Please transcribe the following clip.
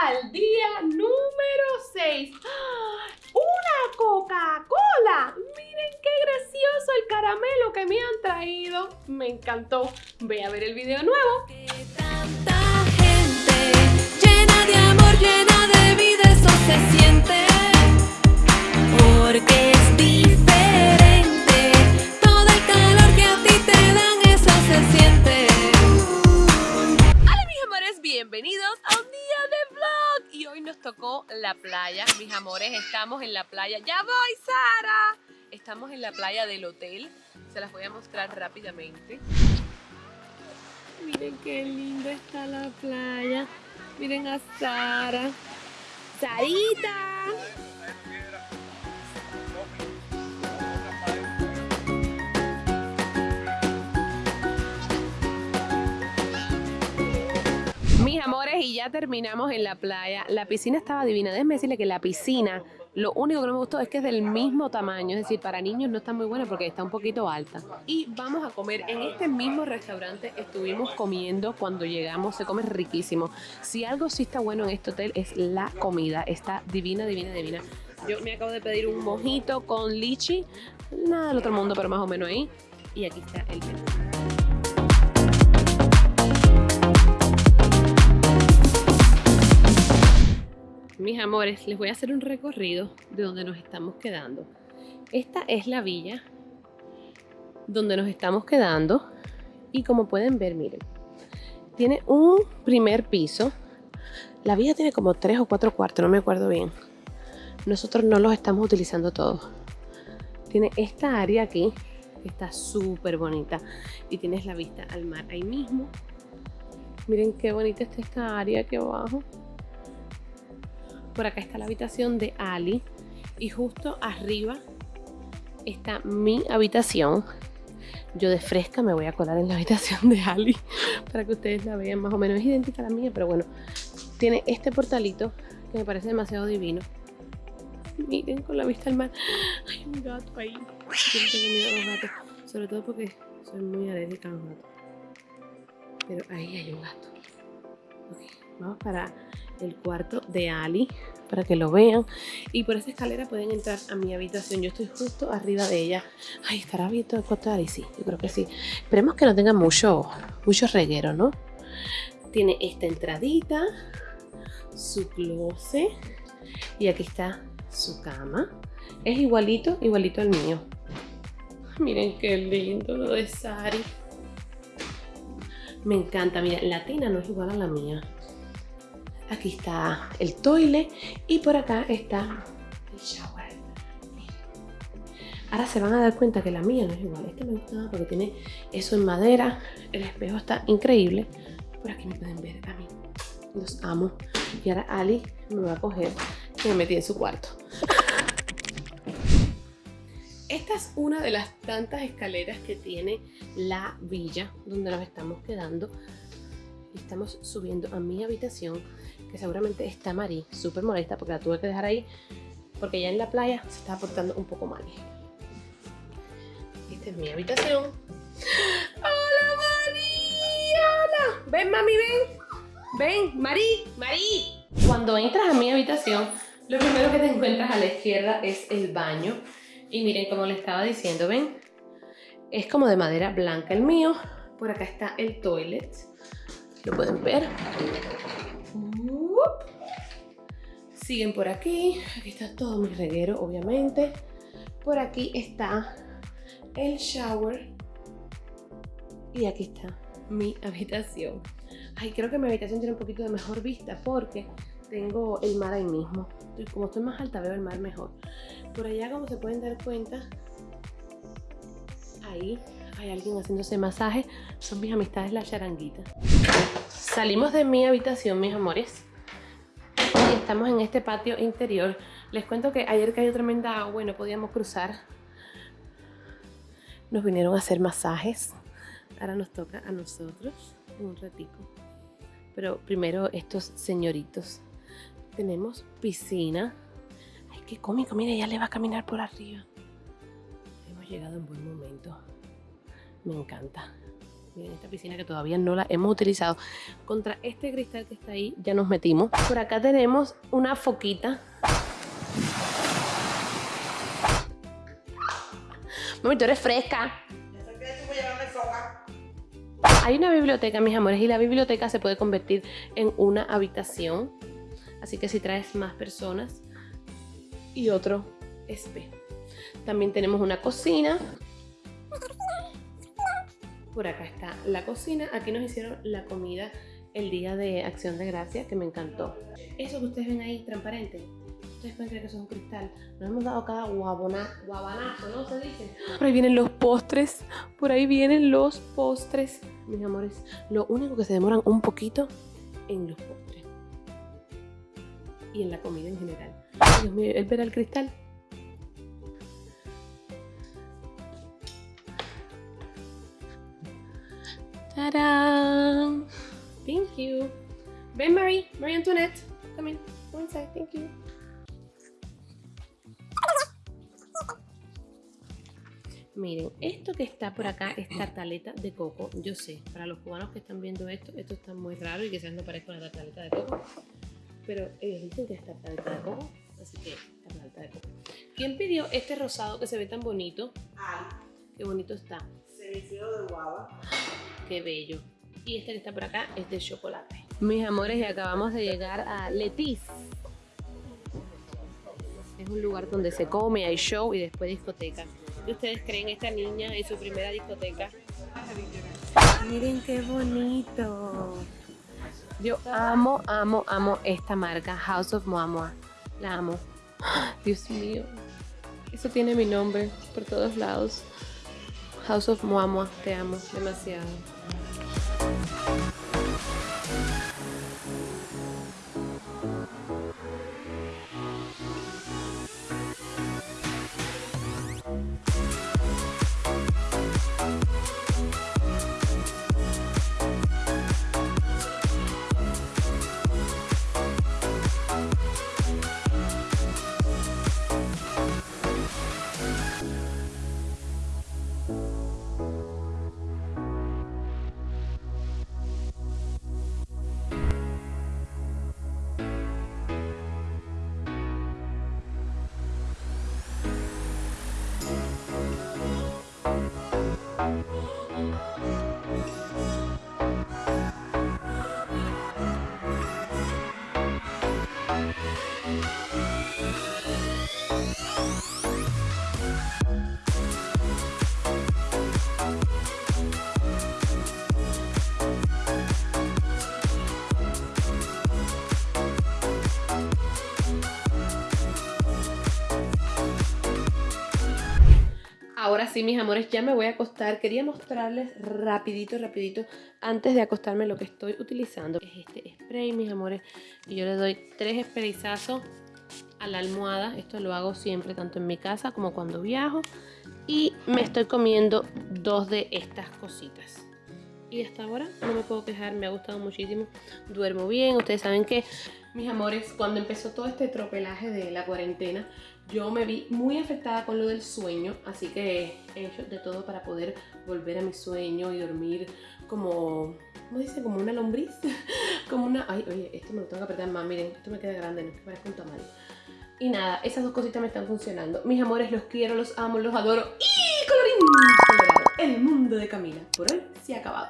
al día número 6. ¡Una Coca-Cola! Miren qué gracioso el caramelo que me han traído. Me encantó. Ve a ver el video nuevo. Tocó la playa. Mis amores, estamos en la playa. ¡Ya voy, Sara! Estamos en la playa del hotel. Se las voy a mostrar rápidamente. Miren qué linda está la playa. Miren a Sara. ¡Sarita! Ya terminamos en la playa. La piscina estaba divina. Déjenme decirle que la piscina, lo único que no me gustó es que es del mismo tamaño. Es decir, para niños no está muy buena porque está un poquito alta. Y vamos a comer en este mismo restaurante. Estuvimos comiendo cuando llegamos. Se come riquísimo. Si algo sí está bueno en este hotel es la comida. Está divina, divina, divina. Yo me acabo de pedir un mojito con lichi. Nada del otro mundo, pero más o menos ahí. Y aquí está el menú. Mis amores, les voy a hacer un recorrido de donde nos estamos quedando. Esta es la villa donde nos estamos quedando y como pueden ver, miren, tiene un primer piso. La villa tiene como tres o cuatro cuartos, no me acuerdo bien. Nosotros no los estamos utilizando todos. Tiene esta área aquí, que está súper bonita y tienes la vista al mar ahí mismo. Miren qué bonita está esta área aquí abajo. Por acá está la habitación de Ali. Y justo arriba está mi habitación. Yo de fresca me voy a colar en la habitación de Ali para que ustedes la vean más o menos. Es idéntica a la mía, pero bueno. Tiene este portalito que me parece demasiado divino. Miren, con la vista al mar. Hay un gato ahí. Yo tengo miedo a los gatos. Sobre todo porque soy muy alérgica a los gatos. Pero ahí hay un gato. Ok, vamos para el cuarto de Ali para que lo vean. Y por esa escalera pueden entrar a mi habitación. Yo estoy justo arriba de ella. Ay estará abierto el cuarto de Ali sí yo creo que sí. Esperemos que no tenga mucho mucho reguero no tiene esta entradita su closet y aquí está su cama. Es igualito igualito al mío. Miren qué lindo lo de Sari. Me encanta, mira, la tina no es igual a la mía Aquí está el toile y por acá está el shower. Ahora se van a dar cuenta que la mía no es igual. Esta me gusta porque tiene eso en madera. El espejo está increíble. Por aquí me pueden ver a mí. Los amo. Y ahora Ali me va a coger y me metí en su cuarto. Esta es una de las tantas escaleras que tiene la villa donde nos estamos quedando. Estamos subiendo a mi habitación que seguramente está Mari súper molesta porque la tuve que dejar ahí porque ya en la playa se estaba portando un poco mal. Esta es mi habitación. ¡Hola, Mari! ¡Hola! ¡Ven, mami, ven! ¡Ven, Mari! ¡Mari! Cuando entras a mi habitación, lo primero que te encuentras a la izquierda es el baño. Y miren, como le estaba diciendo, ¿ven? Es como de madera blanca el mío. Por acá está el toilet. Lo pueden ver. Siguen por aquí. Aquí está todo mi reguero, obviamente. Por aquí está el shower. Y aquí está mi habitación. Ay, creo que mi habitación tiene un poquito de mejor vista porque tengo el mar ahí mismo. Como estoy más alta veo el mar mejor. Por allá, como se pueden dar cuenta, ahí hay alguien haciéndose masaje. Son mis amistades la charanguita. Salimos de mi habitación, mis amores. Y estamos en este patio interior. Les cuento que ayer cayó tremenda agua y no podíamos cruzar. Nos vinieron a hacer masajes. Ahora nos toca a nosotros un ratico. Pero primero estos señoritos. Tenemos piscina. Ay, qué cómico. Mire, ya le va a caminar por arriba. Hemos llegado en buen momento. Me encanta. Miren esta piscina que todavía no la hemos utilizado. Contra este cristal que está ahí ya nos metimos. Por acá tenemos una foquita. Mami, tú eres fresca. Hay una biblioteca, mis amores, y la biblioteca se puede convertir en una habitación. Así que si traes más personas y otro espejo. También tenemos una cocina. Por acá está la cocina. Aquí nos hicieron la comida el día de Acción de Gracia, que me encantó. Eso que ustedes ven ahí, transparente, ustedes pueden creer que eso es un cristal. Nos hemos dado cada guabona, guabanazo, ¿no? Se dice. Por ahí vienen los postres. Por ahí vienen los postres. Mis amores, lo único que se demoran un poquito en los postres. Y en la comida en general. Dios mío, él verá el cristal. Thank you. Ven, Marie. Marie Antoinette. Come in. Go inside. Thank you. Miren, esto que está por acá es tartaleta de coco. Yo sé, para los cubanos que están viendo esto, esto está muy raro y quizás no parezca una tartaleta de coco. Pero ellos dicen que es tartaleta de coco, así que tartaleta de coco. ¿Quién pidió este rosado que se ve tan bonito? Ay, Qué bonito está. cenicero de guava. Qué bello. Y este que está por acá es de chocolate. Mis amores, y acabamos de llegar a Letiz. Es un lugar donde se come, hay show y después discoteca. ¿Qué ustedes creen esta niña en su primera discoteca? Miren qué bonito. Yo amo, amo, amo esta marca, House of Moamua. La amo. Dios mío. Eso tiene mi nombre por todos lados. House of Moamua, te amo demasiado. Ahora sí, mis amores, ya me voy a acostar. Quería mostrarles rapidito, rapidito, antes de acostarme lo que estoy utilizando. Es este spray, mis amores, y yo le doy tres sprayzazos a la almohada. Esto lo hago siempre, tanto en mi casa como cuando viajo. Y me estoy comiendo dos de estas cositas. Y hasta ahora no me puedo quejar, me ha gustado muchísimo. Duermo bien, ustedes saben que, mis amores, cuando empezó todo este tropelaje de la cuarentena, yo me vi muy afectada con lo del sueño, así que he hecho de todo para poder volver a mi sueño y dormir como, ¿cómo dice? Como una lombriz, como una, ay, oye, esto me lo tengo que apretar más, miren, esto me queda grande, no es que parezca un tamal. Y nada, esas dos cositas me están funcionando. Mis amores, los quiero, los amo, los adoro. Y colorín el mundo de Camila por hoy se ha acabado.